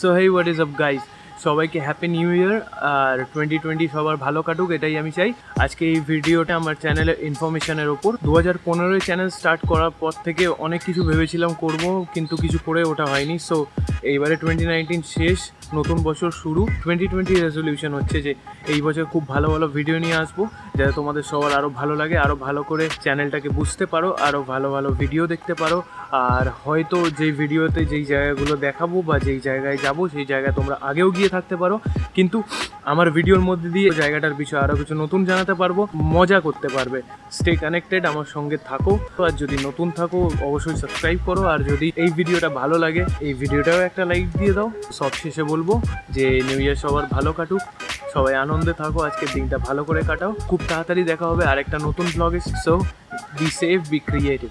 So hey what is up guys সবাইকে happy new year আর twenty twenty সবার ভালো কাটুক, এটাই আমি চাই। আজকে এই ভিডিওটা আমার চ্যানেলের ইনফরমেশনের ওপর। দু হাজার পনেরোই চ্যানেল স্টার্ট করার পর থেকে অনেক কিছু ভেবেছিলাম করব, কিন্তু কিছু করে ওটা হয়নি। সো এইবারে টোয়েন্টি নাইনটিন শেষ, নতুন বছর শুরু। টোয়েন্টি টোয়েন্টি রেজলিউশন হচ্ছে যে এই বছর খুব ভালো ভালো ভিডিও নিয়ে আসব, যাতে তোমাদের সবার আরও ভালো লাগে আরও ভালো করে চ্যানেলটাকে বুঝতে পারো আরও ভালো ভালো ভিডিও দেখতে পারো। আর হয়তো যেই ভিডিওতে যেই জায়গাগুলো দেখাবো বা যেই জায়গায় যাব, সেই জায়গায় তোমরা আগেও গিয়ে থাকতে পারো। কিন্তু আমার ভিডিওর মধ্যে দিয়ে জায়গাটার বিষয়ে আরও কিছু নতুন জানাতে পারব, মজা করতে পারবে। স্টে কানেক্টেড আমার সঙ্গে থাকো। আর যদি নতুন থাকো, অবশ্যই সাবস্ক্রাইব করো। আর যদি এই ভিডিওটা ভালো লাগে, এই ভিডিওটাও একটা লাইক দিয়ে দাও। সব শেষে বলব যে নিউ ইয়ার সবার ভালো কাটুক। সবাই আনন্দে থাকো, আজকের দিনটা ভালো করে কাটাও। খুব তাড়াতাড়ি দেখা হবে আরেকটা নতুন ব্লগে so be safe be creative